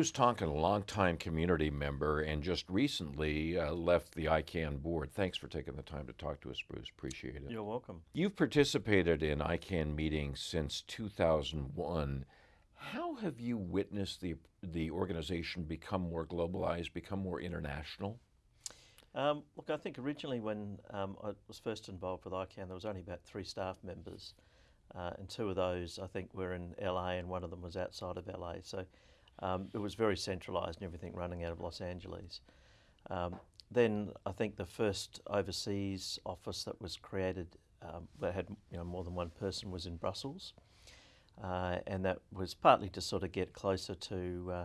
Bruce Tonkin, a longtime community member, and just recently uh, left the ICANN board. Thanks for taking the time to talk to us, Bruce. Appreciate it. You're welcome. You've participated in ICANN meetings since 2001. How have you witnessed the, the organization become more globalized, become more international? Um, look, I think originally when um, I was first involved with ICANN, there was only about three staff members, uh, and two of those I think were in LA, and one of them was outside of LA. So um, it was very centralised and everything running out of Los Angeles. Um, then I think the first overseas office that was created um, that had you know, more than one person was in Brussels, uh, and that was partly to sort of get closer to uh,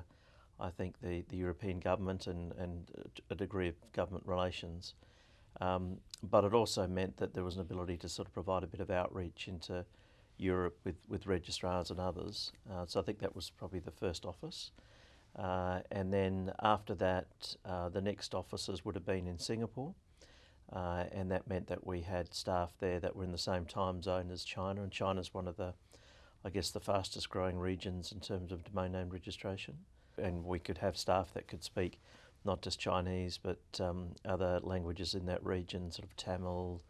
I think, the, the European government and, and a degree of government relations. Um, but it also meant that there was an ability to sort of provide a bit of outreach into Europe with, with registrars and others. Uh, so I think that was probably the first office. Uh, and then after that, uh, the next offices would have been in Singapore. Uh, and that meant that we had staff there that were in the same time zone as China. And China's one of the, I guess, the fastest growing regions in terms of domain name registration and we could have staff that could speak not just Chinese but um, other languages in that region, sort of Tamil,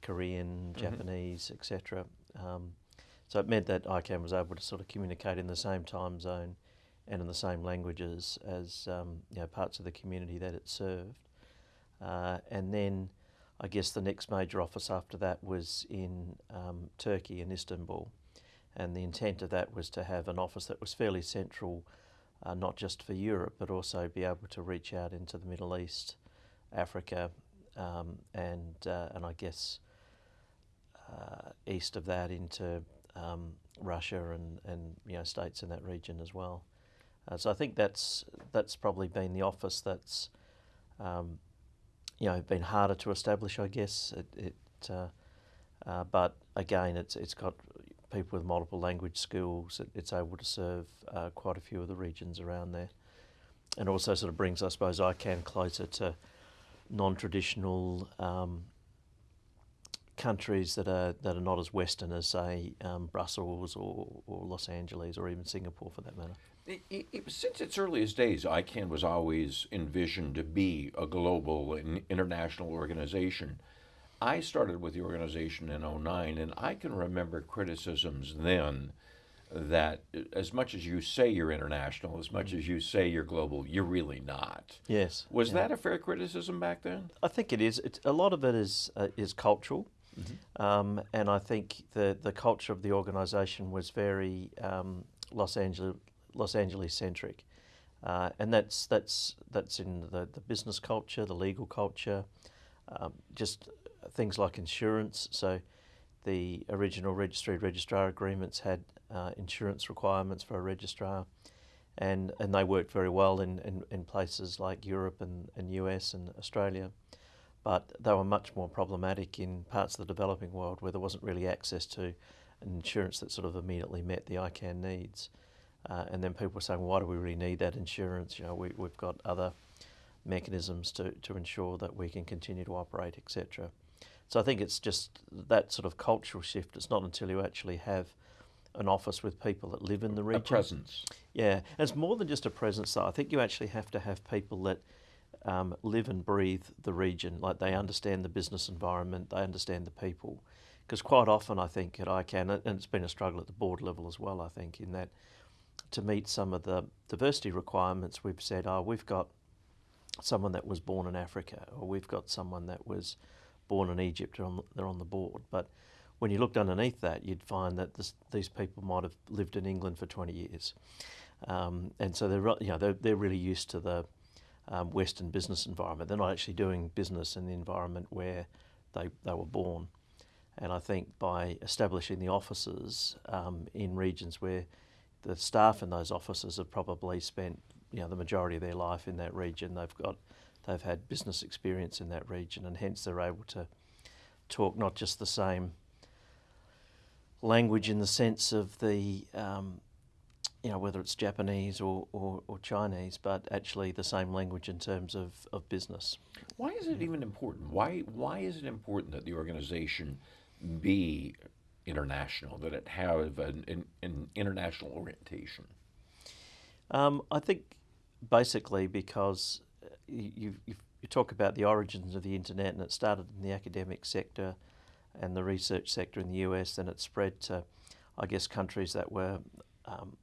Korean, mm-hmm. Japanese, etc. Um, so it meant that ICANN was able to sort of communicate in the same time zone and in the same languages as um, you know, parts of the community that it served. Uh, and then I guess the next major office after that was in um, Turkey, in Istanbul. And the intent of that was to have an office that was fairly central uh, not just for Europe, but also be able to reach out into the Middle East, Africa, um, and uh, and I guess uh, east of that into um, Russia and, and you know states in that region as well. Uh, so I think that's that's probably been the office that's um, you know been harder to establish. I guess it, it uh, uh, but again, it's it's got people with multiple language skills. It, it's able to serve uh, quite a few of the regions around there. And also sort of brings, I suppose, ICANN closer to non-traditional um, countries that are that are not as Western as, say, um, Brussels or, or Los Angeles or even Singapore for that matter. It, it, since its earliest days, ICANN was always envisioned to be a global and international organization. I started with the organization in 09, and I can remember criticisms then that as much as you say you're international, as much as you say you're global, you're really not. Yes. Was yeah. that a fair criticism back then? I think it is. It's, a lot of it is uh, is cultural, mm-hmm. um, and I think the the culture of the organisation was very um, Los Angeles Los Angeles centric, uh, and that's that's that's in the the business culture, the legal culture, um, just things like insurance. So the original registry registrar agreements had uh, insurance requirements for a registrar, and, and they worked very well in, in, in places like Europe and, and US and Australia. But they were much more problematic in parts of the developing world where there wasn't really access to an insurance that sort of immediately met the ICANN needs. Uh, and then people were saying, well, why do we really need that insurance? You know, we, we've got other mechanisms to, to ensure that we can continue to operate, etc. So I think it's just that sort of cultural shift. It's not until you actually have an office with people that live in the region. A presence. Yeah, and it's more than just a presence. Though I think you actually have to have people that um, live and breathe the region. Like they understand the business environment, they understand the people. Because quite often, I think at ICANN, and it's been a struggle at the board level as well. I think in that to meet some of the diversity requirements, we've said, oh, we've got someone that was born in Africa, or we've got someone that was born in Egypt are on, they're on the board. But when you looked underneath that, you'd find that this, these people might have lived in England for 20 years. Um, and so they're, you know, they're, they're really used to the um, Western business environment. They're not actually doing business in the environment where they, they were born. And I think by establishing the offices um, in regions where the staff in those offices have probably spent you know, the majority of their life in that region, they've got they've had business experience in that region, and hence they're able to talk not just the same language in the sense of the, um, you know, whether it's Japanese or, or, or, Chinese, but actually the same language in terms of, of business. Why is it even important? Why, why is it important that the organization be international, that it have an, an, an international orientation? Um, I think basically because uh, you, you, you talk about the origins of the internet and it started in the academic sector and the research sector in the US, and it spread to, I guess, countries that were um,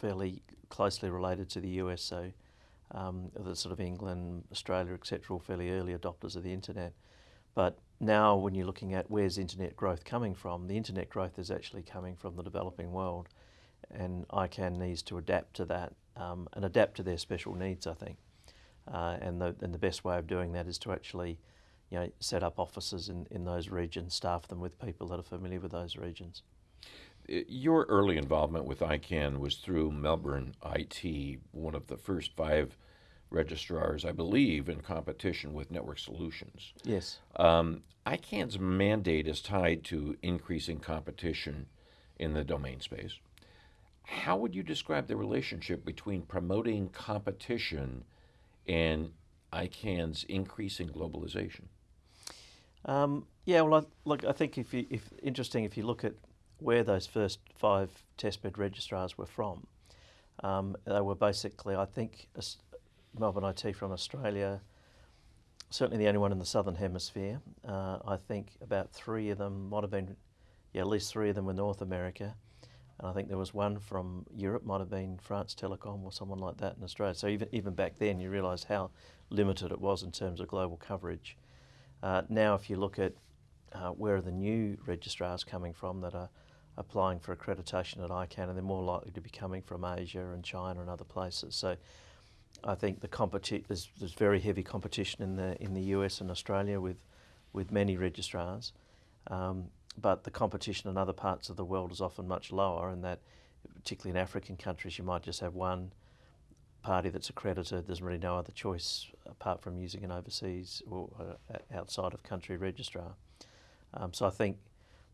fairly closely related to the US. So, um, the sort of England, Australia, etc., fairly early adopters of the internet. But now, when you're looking at where's internet growth coming from, the internet growth is actually coming from the developing world, and ICANN needs to adapt to that um, and adapt to their special needs. I think, uh, and the and the best way of doing that is to actually, you know, set up offices in, in those regions, staff them with people that are familiar with those regions. Your early involvement with ICANN was through Melbourne IT, one of the first five registrars, I believe, in competition with Network Solutions. Yes. Um, ICANN's mandate is tied to increasing competition in the domain space. How would you describe the relationship between promoting competition and ICANN's increasing globalization? Um, yeah, well, I, look, I think if you, if interesting, if you look at where those first five testbed registrars were from, um, they were basically, I think, Melbourne IT from Australia, certainly the only one in the southern hemisphere. Uh, I think about three of them might have been, yeah, at least three of them were North America. And I think there was one from Europe, might have been France Telecom or someone like that in Australia. So even, even back then, you realise how limited it was in terms of global coverage. Uh, now, if you look at uh, where are the new registrars coming from that are applying for accreditation at ICANN, and they're more likely to be coming from Asia and China and other places. So I think the competi- there's, there's very heavy competition in the in the US and Australia with with many registrars, um, but the competition in other parts of the world is often much lower. And that, particularly in African countries, you might just have one party that's accredited. There's really no other choice apart from using an overseas or uh, outside of country registrar. Um, so I think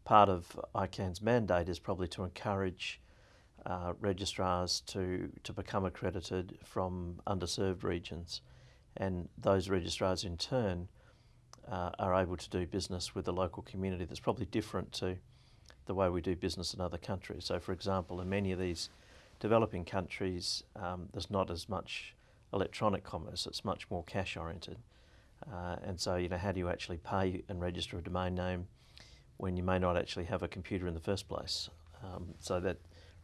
part of ICANN's mandate is probably to encourage uh, registrars to, to become accredited from underserved regions. And those registrars in turn uh, are able to do business with the local community that's probably different to the way we do business in other countries. So, for example, in many of these developing countries, um, there's not as much electronic commerce, it's much more cash oriented. Uh, and so, you know, how do you actually pay and register a domain name when you may not actually have a computer in the first place? Um, so that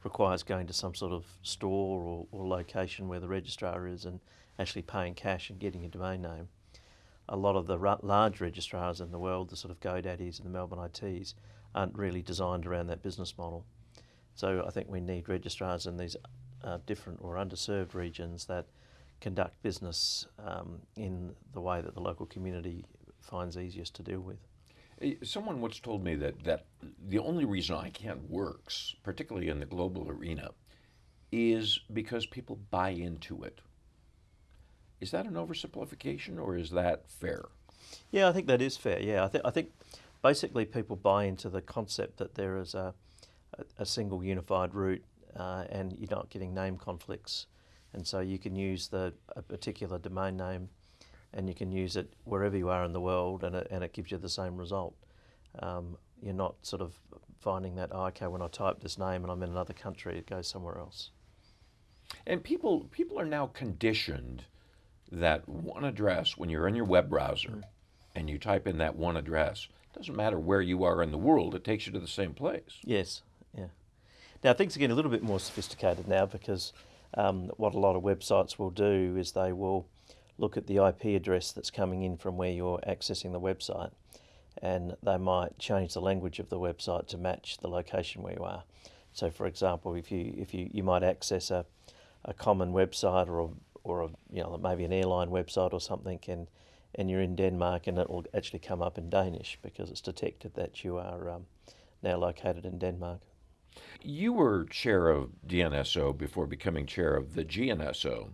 requires going to some sort of store or, or location where the registrar is and actually paying cash and getting a domain name. A lot of the large registrars in the world, the sort of GoDaddies and the Melbourne ITs, aren't really designed around that business model. So I think we need registrars in these uh, different or underserved regions that conduct business um, in the way that the local community finds easiest to deal with. Someone once told me that, that the only reason ICANN works, particularly in the global arena, is because people buy into it. Is that an oversimplification or is that fair? Yeah, I think that is fair. Yeah, I, th- I think basically people buy into the concept that there is a, a, a single unified root uh, and you're not getting name conflicts. And so you can use the, a particular domain name and you can use it wherever you are in the world and it, and it gives you the same result. Um, you're not sort of finding that, oh, okay, when I type this name and I'm in another country, it goes somewhere else. And people, people are now conditioned that one address, when you're in your web browser mm. and you type in that one address, doesn't matter where you are in the world, it takes you to the same place. Yes, yeah. Now things are getting a little bit more sophisticated now because um, what a lot of websites will do is they will look at the IP address that's coming in from where you're accessing the website and they might change the language of the website to match the location where you are. So for example, if you if you, you might access a, a common website or a, or a, you know maybe an airline website or something and and you're in Denmark and it will actually come up in Danish because it's detected that you are um, now located in Denmark. You were chair of DNSO before becoming chair of the GNSO.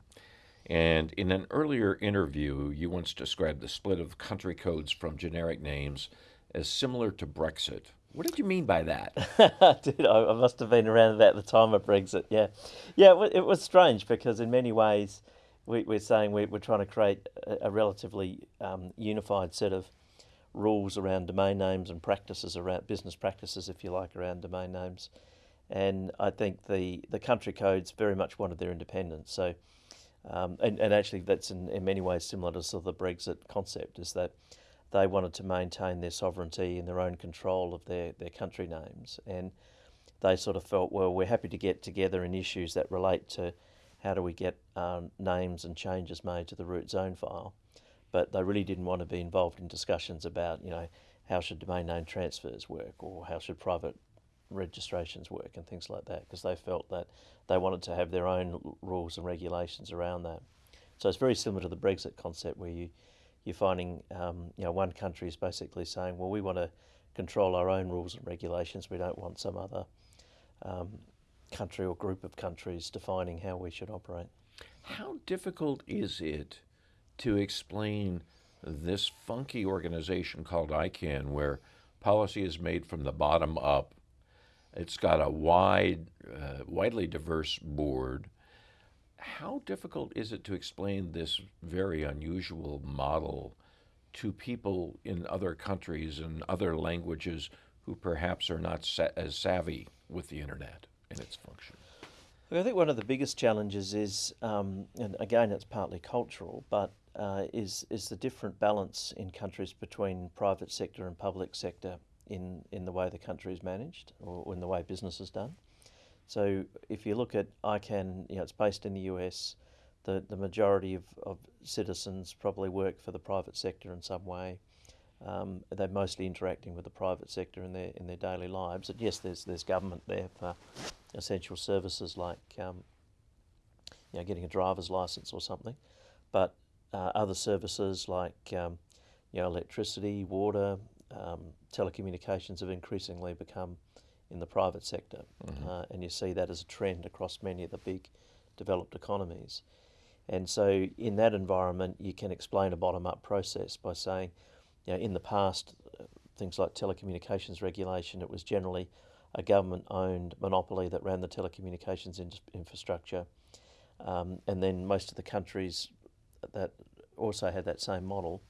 And in an earlier interview, you once described the split of country codes from generic names as similar to Brexit. What did you mean by that? Dude, I, must have been around about the time of Brexit. Yeah, yeah, it, was strange because in many ways we, are saying we, are trying to create a, a relatively um, unified set of rules around domain names and practices around business practices, if you like, around domain names. And I think the the country codes very much wanted their independence. So Um, and, and actually, that's in, in many ways similar to sort of the Brexit concept, is that they wanted to maintain their sovereignty and their own control of their, their country names. And they sort of felt, well, we're happy to get together in issues that relate to how do we get um, names and changes made to the root zone file. But they really didn't want to be involved in discussions about, you know, how should domain name transfers work or how should private registrations work and things like that because they felt that they wanted to have their own rules and regulations around that. So it's very similar to the Brexit concept where you, you're finding um, you know one country is basically saying, well, we want to control our own rules and regulations. We don't want some other um, country or group of countries defining how we should operate. How difficult is it to explain this funky organization called ICANN, where policy is made from the bottom up? It's got a wide, uh, widely diverse board. How difficult is it to explain this very unusual model to people in other countries and other languages who perhaps are not sa- as savvy with the internet and its function? I think one of the biggest challenges is, um, and again, it's partly cultural, but uh, is is the different balance in countries between private sector and public sector in in the way the country is managed or in the way business is done. So if you look at ICANN, you know, it's based in the US. The, the majority of, of citizens probably work for the private sector in some way. Um, they're mostly interacting with the private sector in their in their daily lives. And yes, there's there's government there for essential services like um, you know getting a driver's license or something, but uh, other services like um, you know electricity, water, um, telecommunications have increasingly become in the private sector, mm-hmm. uh, and you see that as a trend across many of the big developed economies. And so, in that environment, you can explain a bottom-up process by saying, you know, in the past, uh, things like telecommunications regulation, it was generally a government-owned monopoly that ran the telecommunications in- infrastructure, um, and then most of the countries that also had that same model.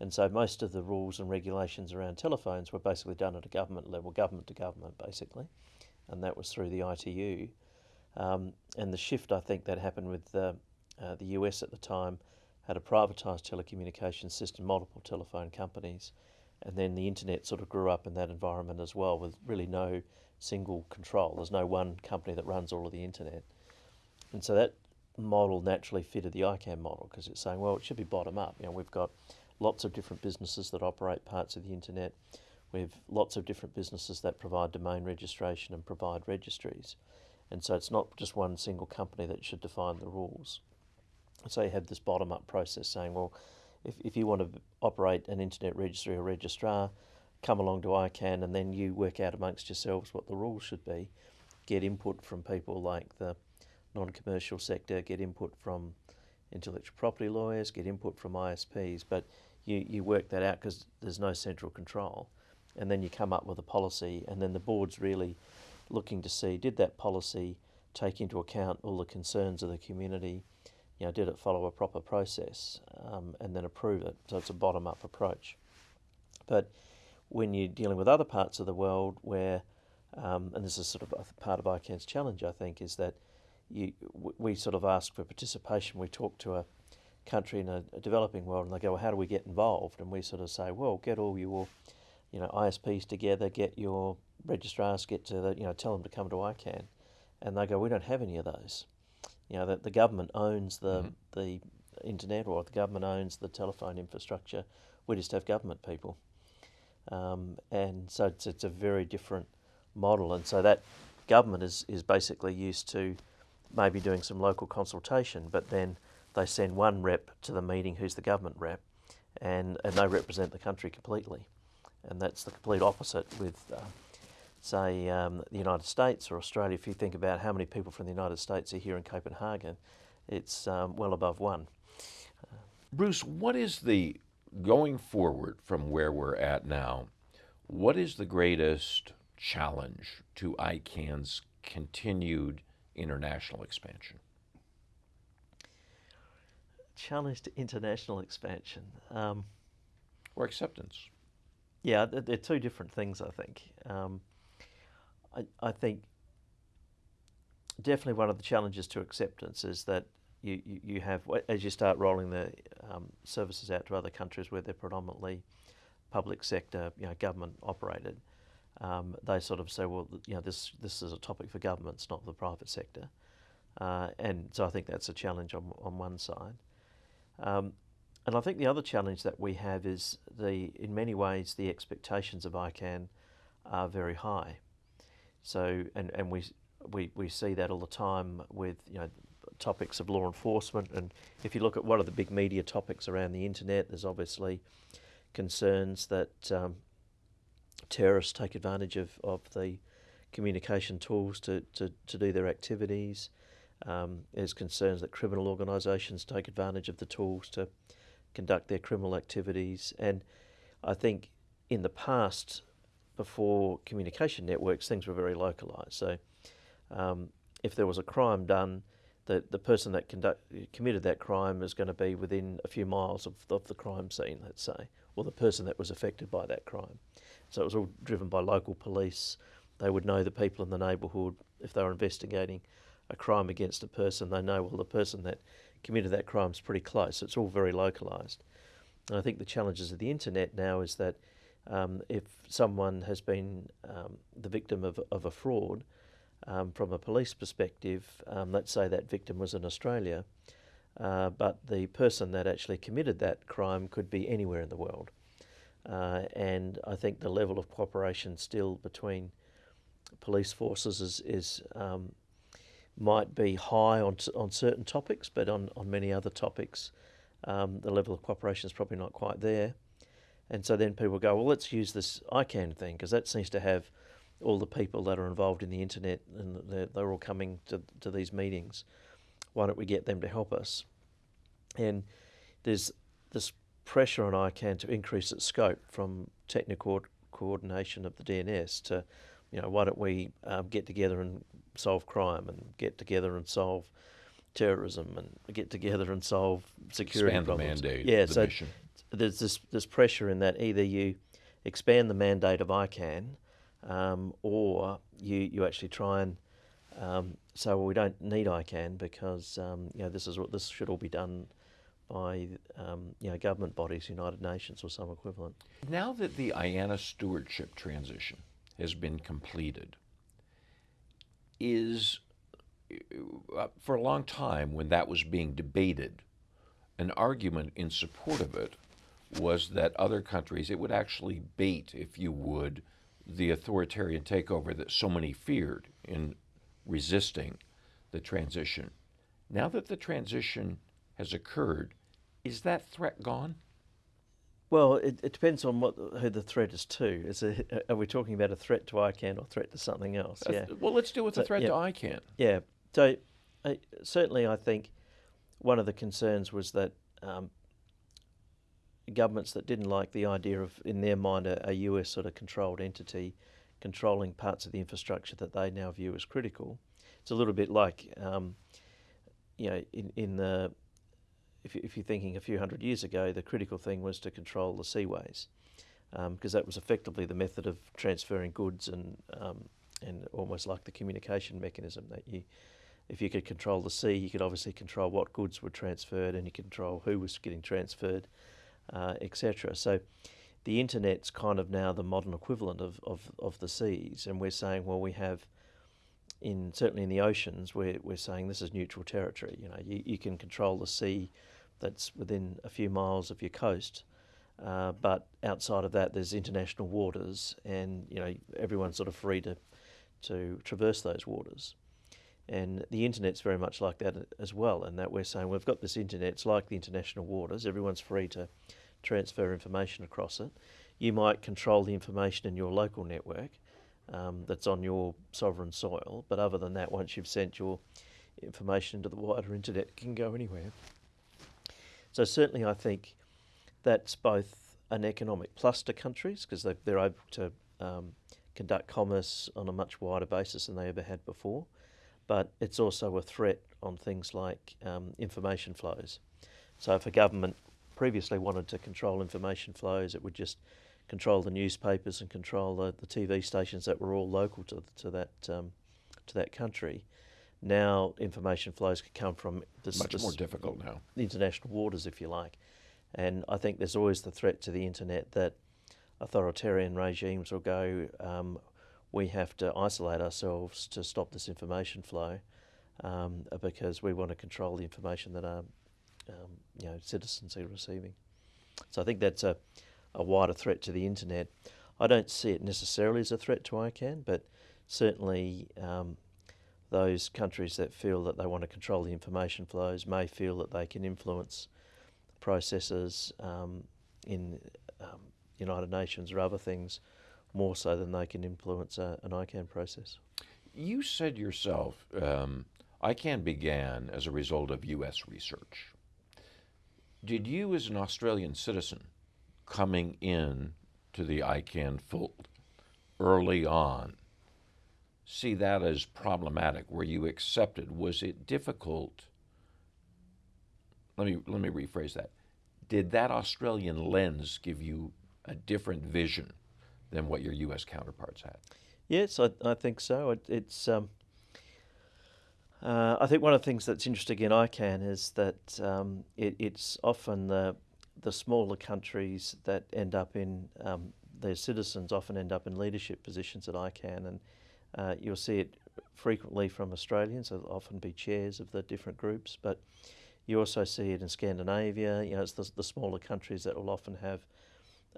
And so most of the rules and regulations around telephones were basically done at a government level, government to government, basically, and that was through the ITU. Um, and the shift, I think, that happened with uh, the US at the time had a privatised telecommunications system, multiple telephone companies, and then the internet sort of grew up in that environment as well, with really no single control. There's no one company that runs all of the internet, and so that model naturally fitted the ICANN model because it's saying, well, it should be bottom up. You know, we've got lots of different businesses that operate parts of the internet. We have lots of different businesses that provide domain registration and provide registries. And so it's not just one single company that should define the rules. So you have this bottom up process saying, well, if, if you want to operate an internet registry or registrar, come along to ICANN and then you work out amongst yourselves what the rules should be. Get input from people like the non commercial sector, get input from intellectual property lawyers, get input from ISPs, but you, you work that out because there's no central control. And then you come up with a policy, and then the board's really looking to see did that policy take into account all the concerns of the community? you know, did it follow a proper process um, and then approve it? So it's a bottom up approach. But when you're dealing with other parts of the world where, um, and this is sort of part of ICANN's challenge, I think, is that you, we sort of ask for participation. We talk to a country in a, a, developing world and they go, well, how do we get involved? And we sort of say, well, get all your, you know, ISPs together, get your registrars, get to the, you know, tell them to come to ICANN. And they go, we don't have any of those you know that the government owns the mm-hmm. the internet or the government owns the telephone infrastructure. We just have government people, um, and so it's, it's a very different model. And so that government is is basically used to maybe doing some local consultation, but then they send one rep to the meeting who's the government rep, and and they represent the country completely, and that's the complete opposite with. Uh, say, um, the United States or Australia, if you think about how many people from the United States are here in Copenhagen, it's um, well above one. Bruce, what is the, going forward from where we're at now, what is the greatest challenge to ICANN's continued international expansion? Challenge to international expansion. Um, or acceptance. Yeah, they're two different things, I think. Um, I, I think definitely one of the challenges to acceptance is that you, you, you have as you start rolling the um, services out to other countries where they're predominantly public sector, you know, government operated. Um, they sort of say, well, you know, this this is a topic for governments, not the private sector, uh, and so I think that's a challenge on on one side. Um, and I think the other challenge that we have is the, in many ways, the expectations of ICANN are very high. So, and, and we, we, we see that all the time with, you know, topics of law enforcement. And if you look at what are the big media topics around the internet, there's obviously concerns that um, terrorists take advantage of, of the communication tools to, to, to do their activities. Um, there's concerns that criminal organisations take advantage of the tools to conduct their criminal activities. And I think in the past, before communication networks, things were very localised. So um, if there was a crime done, the, the person that conduct, committed that crime is going to be within a few miles of, of the crime scene, let's say, or the person that was affected by that crime. So it was all driven by local police. They would know the people in the neighbourhood. If they were investigating a crime against a person, they know, well, the person that committed that crime is pretty close. It's all very localised. And I think the challenges of the internet now is that um, if someone has been um, the victim of, of a fraud, um, from a police perspective, um, let's say that victim was in Australia, uh, but the person that actually committed that crime could be anywhere in the world. Uh, and I think the level of cooperation still between police forces is, is um, might be high on, on certain topics, but on, on many other topics, um, the level of cooperation is probably not quite there. And so then people go, well, let's use this ICANN thing because that seems to have all the people that are involved in the internet and they're, they're all coming to, to these meetings. Why don't we get them to help us? And there's this pressure on ICANN to increase its scope from technical coordination of the DNS to, you know, why don't we um, get together and solve crime and get together and solve terrorism and get together and solve security expand problems. the mandate. Yeah, the so mission. there's this this pressure in that either you expand the mandate of ICANN um, or you you actually try and um, say well we don't need ICANN because um, you know this is what this should all be done by um, you know government bodies, United Nations or some equivalent. Now that the IANA stewardship transition has been completed, is uh, for a long time when that was being debated, an argument in support of it was that other countries, it would actually bait, if you would, the authoritarian takeover that so many feared in resisting the transition. Now that the transition has occurred, is that threat gone? Well, it, it depends on what who the threat is to. Is it, are we talking about a threat to ICANN or threat to something else? Uh, Yeah. Well, let's deal with the So, threat yeah. to ICANN. Yeah. So uh, certainly, I think one of the concerns was that um, governments that didn't like the idea of, in their mind, a, a US sort of controlled entity controlling parts of the infrastructure that they now view as critical. It's a little bit like, um, you know, in, in the if, if you're thinking a few hundred years ago, the critical thing was to control the seaways, because that was effectively the method of transferring goods and um, and almost like the communication mechanism that you, if you could control the sea, you could obviously control what goods were transferred and you control who was getting transferred, uh, etc. So the internet's kind of now the modern equivalent of, of, of the seas, and we're saying, well, we have in certainly in the oceans, we're, we're saying this is neutral territory. You know, you, you can control the sea that's within a few miles of your coast, uh, but outside of that, there's international waters, and you know everyone's sort of free to to traverse those waters. And the internet's very much like that as well, in that we're saying we've got this internet, it's like the international waters, everyone's free to transfer information across it. You might control the information in your local network um, that's on your sovereign soil, but other than that, once you've sent your information into the wider internet, it can go anywhere. So, certainly, I think that's both an economic plus to countries because they, they're able to um, conduct commerce on a much wider basis than they ever had before. But it's also a threat on things like um, information flows. So if a government previously wanted to control information flows, it would just control the newspapers and control the, the TV stations that were all local to, to that um, to that country. Now information flows can come from this, Much this more difficult now. international waters, if you like. And I think there's always the threat to the internet that authoritarian regimes will go, um, we have to isolate ourselves to stop this information flow um, because we want to control the information that our um, you know, citizens are receiving. So I think that's a, a wider threat to the internet. I don't see it necessarily as a threat to ICANN, but certainly um, those countries that feel that they want to control the information flows may feel that they can influence processes um, in um, United Nations or other things more so than they can influence a, an ICANN process. You said yourself, um, ICANN began as a result of U.S. research. Did you, as an Australian citizen, coming in to the ICANN fold early on, see that as problematic? Were you accepted? Was it difficult? Let me let me rephrase that. Did that Australian lens give you a different vision than what your U.S. counterparts had? Yes, I, I think so. It, it's um, uh, I think one of the things that's interesting in ICANN is that um, it, it's often the the smaller countries that end up in um, their citizens often end up in leadership positions at ICANN, and uh, you'll see it frequently from Australians. They'll often be chairs of the different groups, but you also see it in Scandinavia. You know, it's the, the smaller countries that will often have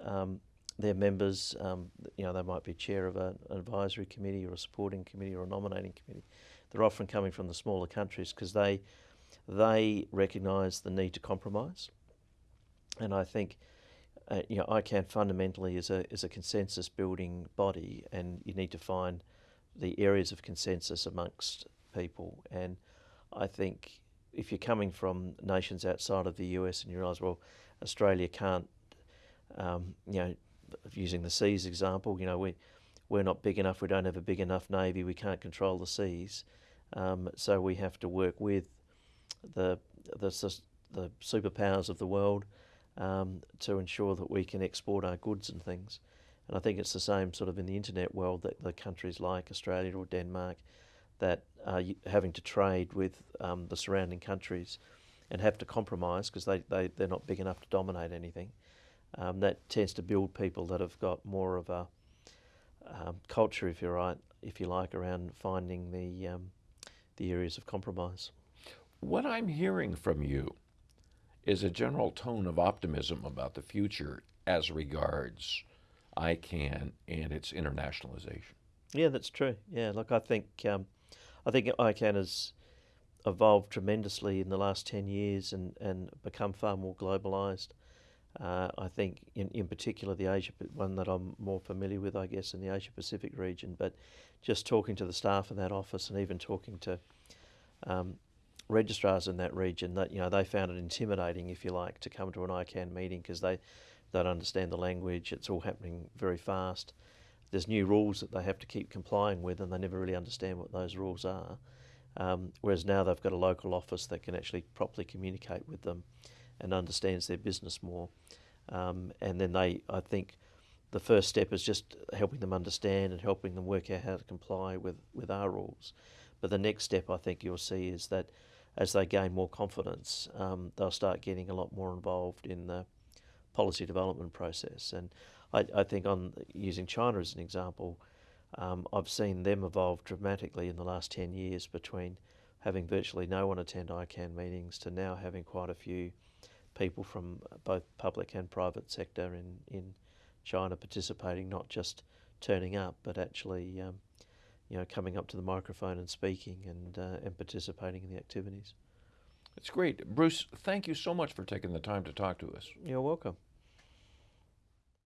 um, their members. Um, you know, they might be chair of a, an advisory committee or a supporting committee or a nominating committee. They're often coming from the smaller countries because they they recognise the need to compromise, and I think. Uh, you know, ICANN fundamentally is a is a consensus building body, and you need to find the areas of consensus amongst people. And I think if you're coming from nations outside of the US and you realise, well, Australia can't, um, you know, using the seas example, you know, we we're not big enough. We don't have a big enough navy. We can't control the seas, um, so we have to work with the the the superpowers of the world um, to ensure that we can export our goods and things. And I think it's the same sort of in the internet world that the countries like Australia or Denmark that are having to trade with um, the surrounding countries and have to compromise because they, they, they're not big enough to dominate anything. Um, that tends to build people that have got more of a um, culture, if you're right, if you like, around finding the um, the areas of compromise. What I'm hearing from you is a general tone of optimism about the future as regards ICANN and its internationalization. Yeah, that's true. Yeah, look, I think um, I think ICANN has evolved tremendously in the last ten years and, and become far more globalized. Uh, I think, in, in particular, the Asia one that I'm more familiar with, I guess, in the Asia Pacific region. But just talking to the staff in that office and even talking to um, registrars in that region, that you know they found it intimidating, if you like, to come to an ICANN meeting because they don't understand the language. It's all happening very fast. There's new rules that they have to keep complying with, and they never really understand what those rules are. Um, whereas now they've got a local office that can actually properly communicate with them and understands their business more. Um, and then they, I think, the first step is just helping them understand and helping them work out how to comply with, with our rules. But the next step I think you'll see is that as they gain more confidence, um, they'll start getting a lot more involved in the policy development process. And I, I think on using China as an example, um, I've seen them evolve dramatically in the last 10 years between having virtually no one attend ICANN meetings to now having quite a few people from both public and private sector in, in China participating, not just turning up, but actually um, you know, coming up to the microphone and speaking and, uh, and participating in the activities. It's great. Bruce, thank you so much for taking the time to talk to us. You're welcome.